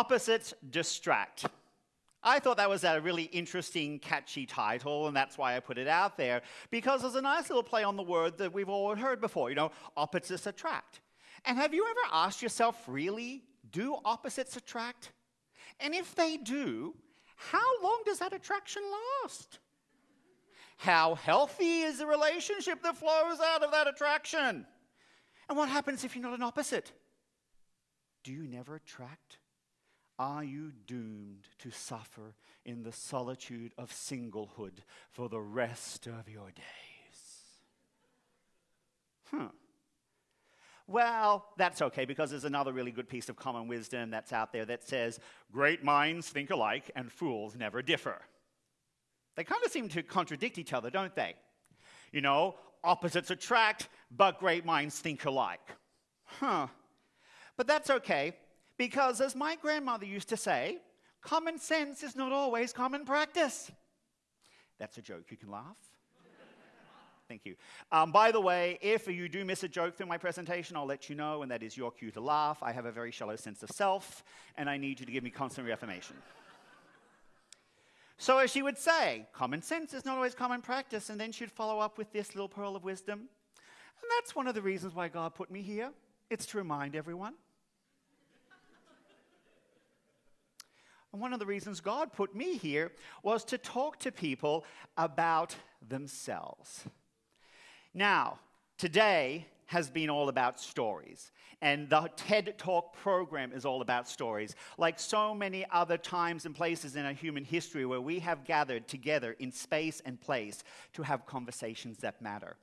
Opposites Distract. I thought that was a really interesting, catchy title, and that's why I put it out there, because there's a nice little play on the word that we've all heard before, you know, opposites attract. And have you ever asked yourself, really, do opposites attract? And if they do, how long does that attraction last? How healthy is the relationship that flows out of that attraction? And what happens if you're not an opposite? Do you never attract? Are you doomed to suffer in the solitude of singlehood for the rest of your days? Hmm. Well, that's okay because there's another really good piece of common wisdom that's out there that says, Great minds think alike and fools never differ. They kind of seem to contradict each other, don't they? You know, opposites attract, but great minds think alike. Huh. But that's okay because, as my grandmother used to say, common sense is not always common practice. That's a joke. You can laugh. Thank you. Um, by the way, if you do miss a joke through my presentation, I'll let you know, and that is your cue to laugh. I have a very shallow sense of self, and I need you to give me constant reaffirmation. so, as she would say, common sense is not always common practice, and then she'd follow up with this little pearl of wisdom. And that's one of the reasons why God put me here. It's to remind everyone. And one of the reasons God put me here was to talk to people about themselves. Now, today has been all about stories. And the TED Talk program is all about stories. Like so many other times and places in our human history where we have gathered together in space and place to have conversations that matter.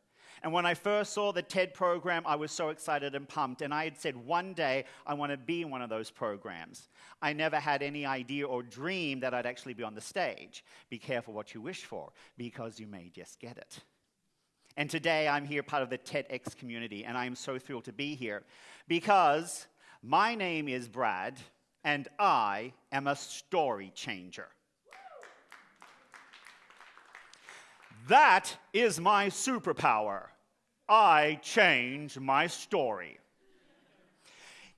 And when I first saw the TED program, I was so excited and pumped. And I had said, one day I want to be in one of those programs. I never had any idea or dream that I'd actually be on the stage. Be careful what you wish for, because you may just get it. And today I'm here part of the TEDx community, and I am so thrilled to be here because my name is Brad, and I am a story changer. That is my superpower. I change my story.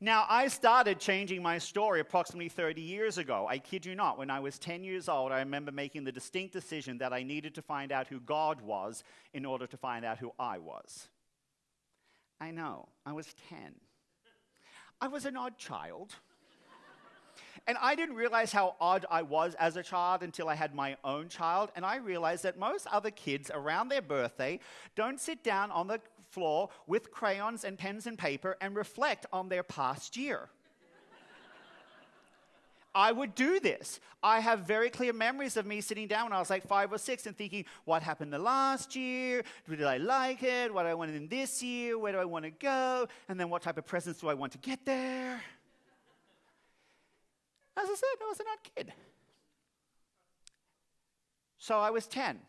Now, I started changing my story approximately 30 years ago. I kid you not. When I was 10 years old, I remember making the distinct decision that I needed to find out who God was in order to find out who I was. I know, I was 10. I was an odd child. And I didn't realize how odd I was as a child until I had my own child. And I realized that most other kids around their birthday don't sit down on the floor with crayons and pens and paper and reflect on their past year. I would do this. I have very clear memories of me sitting down when I was like five or six and thinking, what happened the last year? Did I like it? What do I want in this year? Where do I want to go? And then what type of presents do I want to get there? I said, I was an odd kid. So I was 10.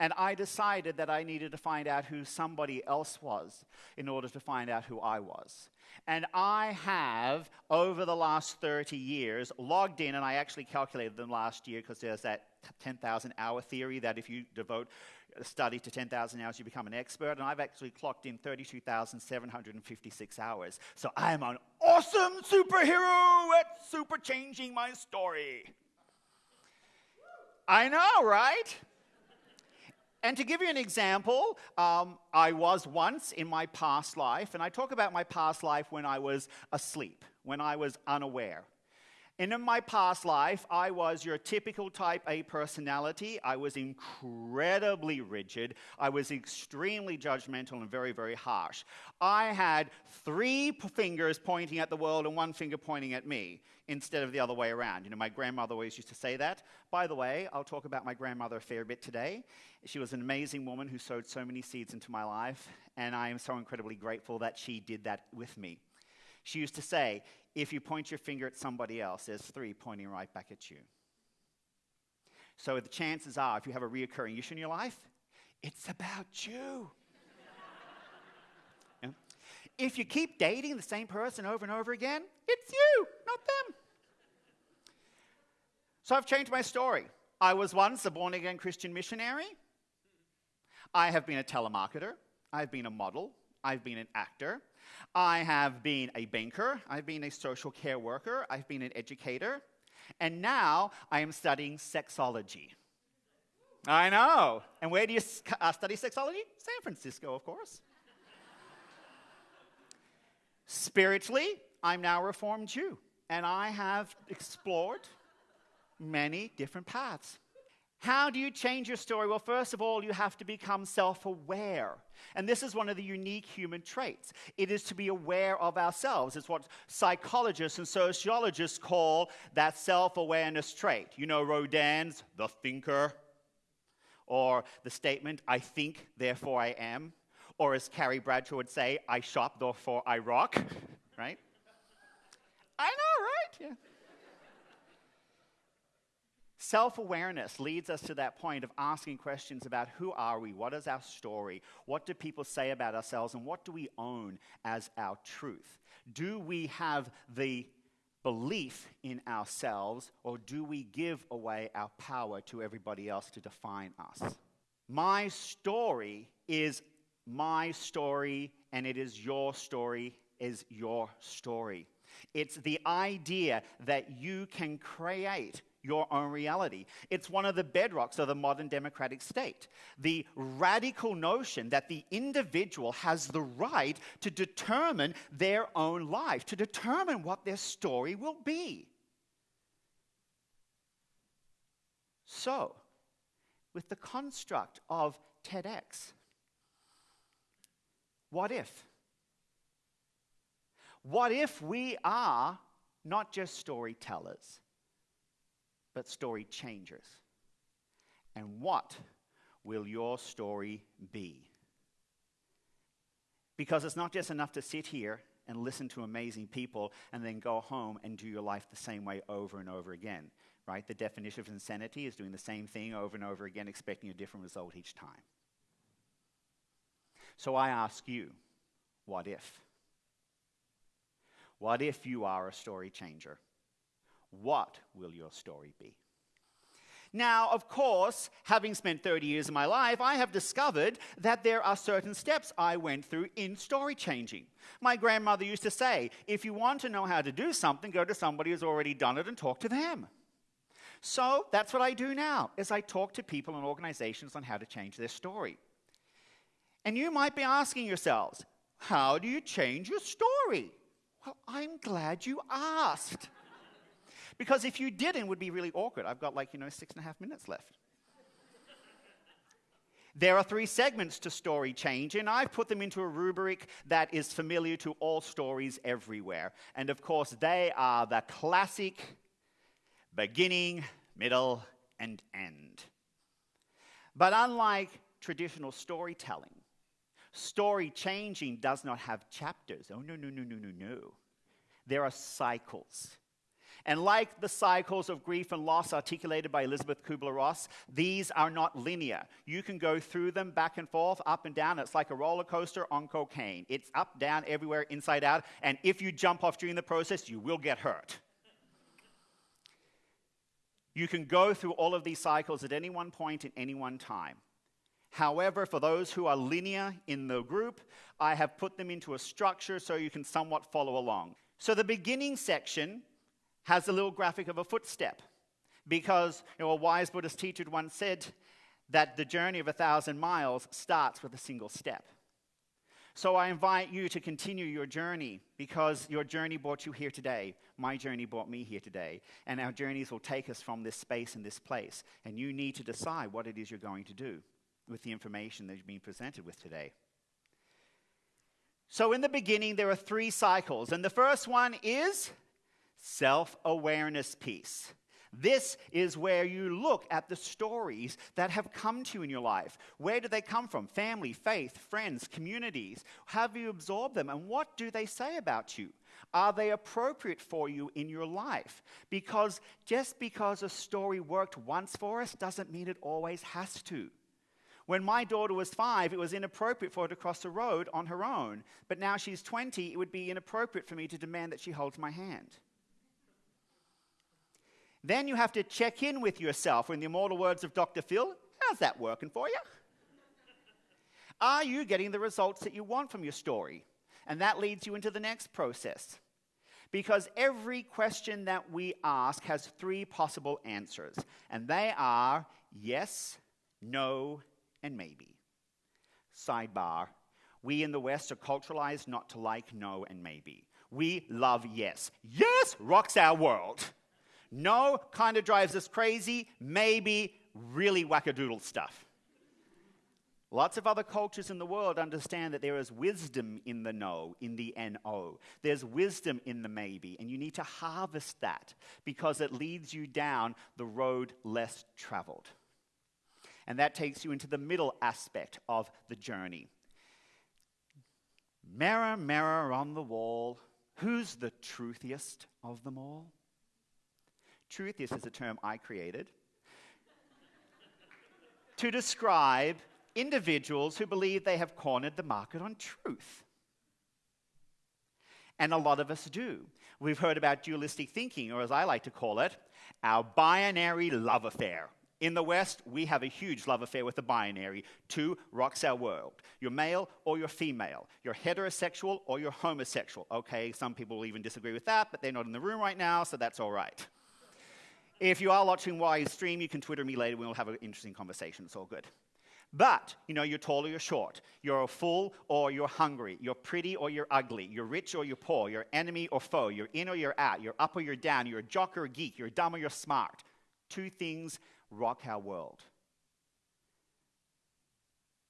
And I decided that I needed to find out who somebody else was in order to find out who I was. And I have, over the last 30 years, logged in, and I actually calculated them last year because there's that 10,000 hour theory that if you devote a study to 10,000 hours, you become an expert. And I've actually clocked in 32,756 hours. So I am an awesome superhero at super changing my story. I know, right? And to give you an example, um, I was once in my past life, and I talk about my past life when I was asleep, when I was unaware. And in my past life, I was your typical type A personality. I was incredibly rigid. I was extremely judgmental and very, very harsh. I had three fingers pointing at the world and one finger pointing at me instead of the other way around. You know, my grandmother always used to say that. By the way, I'll talk about my grandmother a fair bit today. She was an amazing woman who sowed so many seeds into my life, and I am so incredibly grateful that she did that with me. She used to say, if you point your finger at somebody else, there's three pointing right back at you. So the chances are, if you have a reoccurring issue in your life, it's about you. If you keep dating the same person over and over again, it's you, not them. So I've changed my story. I was once a born again Christian missionary. I have been a telemarketer. I've been a model I've been an actor, I have been a banker, I've been a social care worker, I've been an educator, and now I am studying sexology. I know. And where do you uh, study sexology? San Francisco, of course. Spiritually, I'm now a Reformed Jew, and I have explored many different paths. How do you change your story? Well, first of all, you have to become self aware. And this is one of the unique human traits. It is to be aware of ourselves. It's what psychologists and sociologists call that self awareness trait. You know, Rodin's The Thinker, or the statement, I think, therefore I am. Or as Carrie Bradshaw would say, I shop, therefore I rock, right? I know, right? Yeah. Self awareness leads us to that point of asking questions about who are we? What is our story? What do people say about ourselves? And what do we own as our truth? Do we have the belief in ourselves, or do we give away our power to everybody else to define us? My story is my story, and it is your story, is your story. It's the idea that you can create your own reality. It's one of the bedrocks of the modern democratic state. The radical notion that the individual has the right to determine their own life, to determine what their story will be. So, with the construct of TEDx, what if? What if we are not just storytellers? But story changers. And what will your story be? Because it's not just enough to sit here and listen to amazing people and then go home and do your life the same way over and over again, right? The definition of insanity is doing the same thing over and over again, expecting a different result each time. So I ask you, what if? What if you are a story changer? What will your story be? Now, of course, having spent 30 years of my life, I have discovered that there are certain steps I went through in story changing. My grandmother used to say, if you want to know how to do something, go to somebody who's already done it and talk to them. So that's what I do now, is I talk to people and organizations on how to change their story. And you might be asking yourselves, how do you change your story? Well, I'm glad you asked. Because if you didn't, it would be really awkward. I've got like, you know, six and a half minutes left. There are three segments to story change, and I've put them into a rubric that is familiar to all stories everywhere. And of course, they are the classic beginning, middle, and end. But unlike traditional storytelling, story changing does not have chapters. Oh, no, no, no, no, no, no. There are cycles. And like the cycles of grief and loss articulated by Elisabeth Kubler Ross, these are not linear. You can go through them back and forth, up and down. It's like a roller coaster on cocaine. It's up, down, everywhere, inside out. And if you jump off during the process, you will get hurt. You can go through all of these cycles at any one point in any one time. However, for those who are linear in the group, I have put them into a structure so you can somewhat follow along. So the beginning section has a little graphic of a footstep. Because you know, a wise Buddhist teacher once said that the journey of a thousand miles starts with a single step. So I invite you to continue your journey because your journey brought you here today. My journey brought me here today. And our journeys will take us from this space and this place. And you need to decide what it is you're going to do with the information that you've been presented with today. So, in the beginning, there are three cycles. And the first one is self awareness piece. This is where you look at the stories that have come to you in your life. Where do they come from? Family, faith, friends, communities. Have you absorbed them? And what do they say about you? Are they appropriate for you in your life? Because just because a story worked once for us doesn't mean it always has to. When my daughter was five, it was inappropriate for her to cross the road on her own. But now she's 20, it would be inappropriate for me to demand that she holds my hand. Then you have to check in with yourself. In the immortal words of Dr. Phil, how's that working for you? Are you getting the results that you want from your story? And that leads you into the next process. Because every question that we ask has three possible answers, and they are yes, no, and maybe. Sidebar we in the West are culturalized not to like no and maybe. We love yes. Yes rocks our world. No kind of drives us crazy. Maybe really wackadoodle stuff. Lots of other cultures in the world understand that there is wisdom in the no, in the NO. There's wisdom in the maybe, and you need to harvest that because it leads you down the road less traveled. And that takes you into the middle aspect of the journey. Mirror, mirror on the wall, who's the truthiest of them all? Truthiest is a term I created to describe individuals who believe they have cornered the market on truth. And a lot of us do. We've heard about dualistic thinking, or as I like to call it, our binary love affair. In the West, we have a huge love affair with the binary. Two rocks our world. You're male or you're female. You're heterosexual or you're homosexual. Okay, some people will even disagree with that, but they're not in the room right now, so that's all right. If you are watching while you stream, you can Twitter me later. We'll have an interesting conversation. It's all good. But, you know, you're tall or you're short. You're full or you're hungry. You're pretty or you're ugly. You're rich or you're poor. You're enemy or foe. You're in or you're out. You're up or you're down. You're a jock or a geek. You're dumb or you're smart. Two things rock our world.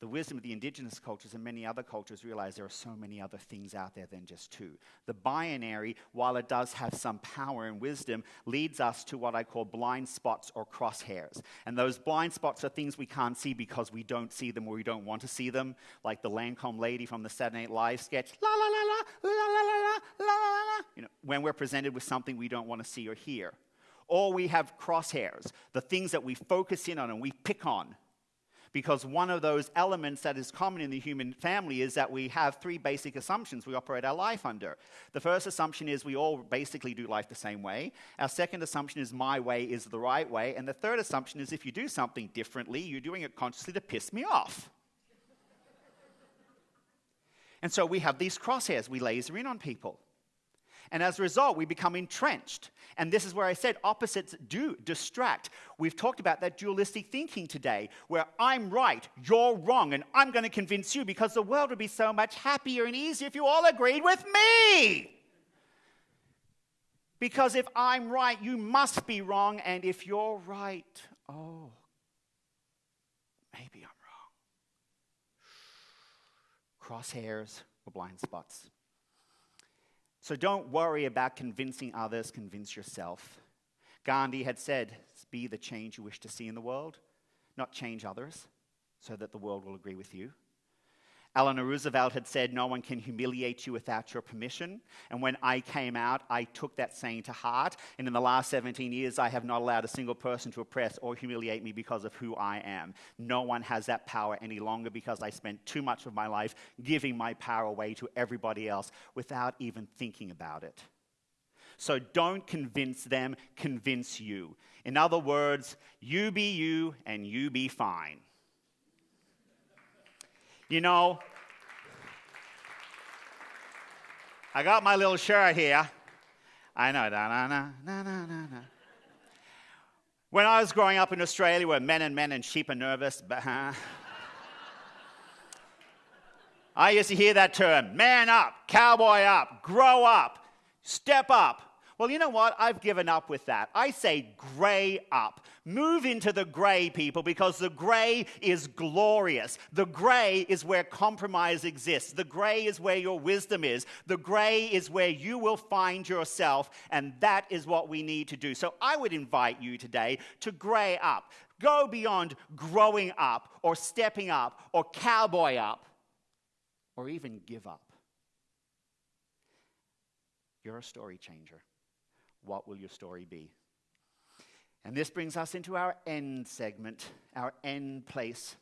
The wisdom of the indigenous cultures and many other cultures realize there are so many other things out there than just two. The binary, while it does have some power and wisdom, leads us to what I call blind spots or crosshairs. And those blind spots are things we can't see because we don't see them or we don't want to see them, like the Lancome lady from the Saturday Night Live sketch, la la la la, la la la la la la. la. You know, when we're presented with something we don't want to see or hear. Or we have crosshairs, the things that we focus in on and we pick on because one of those elements that is common in the human family is that we have three basic assumptions we operate our life under. The first assumption is we all basically do life the same way. Our second assumption is my way is the right way. And the third assumption is if you do something differently, you're doing it consciously to piss me off. and so we have these crosshairs, we laser in on people. And as a result, we become entrenched. And this is where I said opposites do distract. We've talked about that dualistic thinking today, where I'm right, you're wrong, and I'm going to convince you because the world would be so much happier and easier if you all agreed with me. Because if I'm right, you must be wrong, and if you're right, oh, maybe I'm wrong. Crosshairs or blind spots. So don't worry about convincing others, convince yourself. Gandhi had said, Be the change you wish to see in the world, not change others so that the world will agree with you. Eleanor Roosevelt had said, No one can humiliate you without your permission. And when I came out, I took that saying to heart. And in the last 17 years, I have not allowed a single person to oppress or humiliate me because of who I am. No one has that power any longer because I spent too much of my life giving my power away to everybody else without even thinking about it. So don't convince them, convince you. In other words, you be you and you be fine. You know, I got my little shirt here. I know. Na, na, na, na, na, na. When I was growing up in Australia, where men and men and sheep are nervous, I used to hear that term man up, cowboy up, grow up, step up. Well, you know what? I've given up with that. I say gray up. Move into the gray, people, because the gray is glorious. The gray is where compromise exists. The gray is where your wisdom is. The gray is where you will find yourself, and that is what we need to do. So I would invite you today to gray up. Go beyond growing up, or stepping up, or cowboy up, or even give up. You're a story changer what will your story be? And this brings us into our end segment, our end place.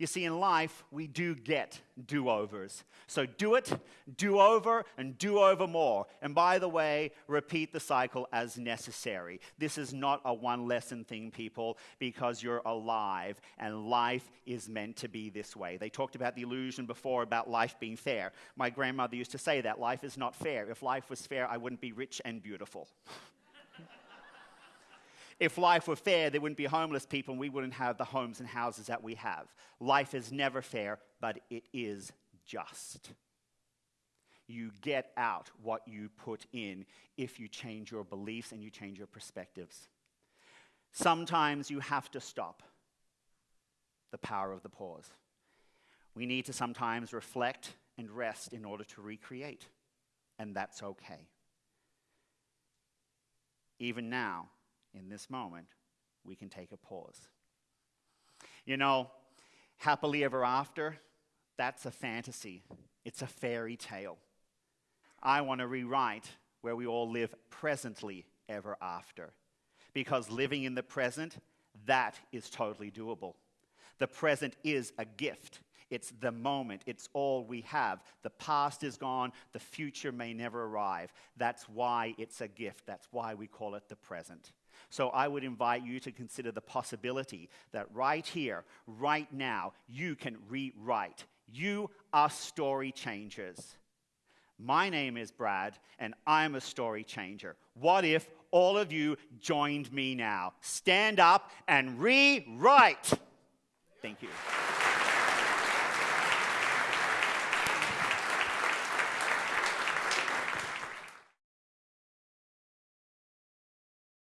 You see, in life, we do get do overs. So do it, do over, and do over more. And by the way, repeat the cycle as necessary. This is not a one lesson thing, people, because you're alive and life is meant to be this way. They talked about the illusion before about life being fair. My grandmother used to say that life is not fair. If life was fair, I wouldn't be rich and beautiful. If life were fair, there wouldn't be homeless people and we wouldn't have the homes and houses that we have. Life is never fair, but it is just. You get out what you put in if you change your beliefs and you change your perspectives. Sometimes you have to stop the power of the pause. We need to sometimes reflect and rest in order to recreate, and that's okay. Even now, in this moment, we can take a pause. You know, happily ever after, that's a fantasy, it's a fairy tale. I want to rewrite where we all live presently ever after. Because living in the present, that is totally doable. The present is a gift. It's the moment. It's all we have. The past is gone. The future may never arrive. That's why it's a gift. That's why we call it the present. So I would invite you to consider the possibility that right here, right now, you can rewrite. You are story changers. My name is Brad, and I'm a story changer. What if all of you joined me now? Stand up and rewrite. Thank you.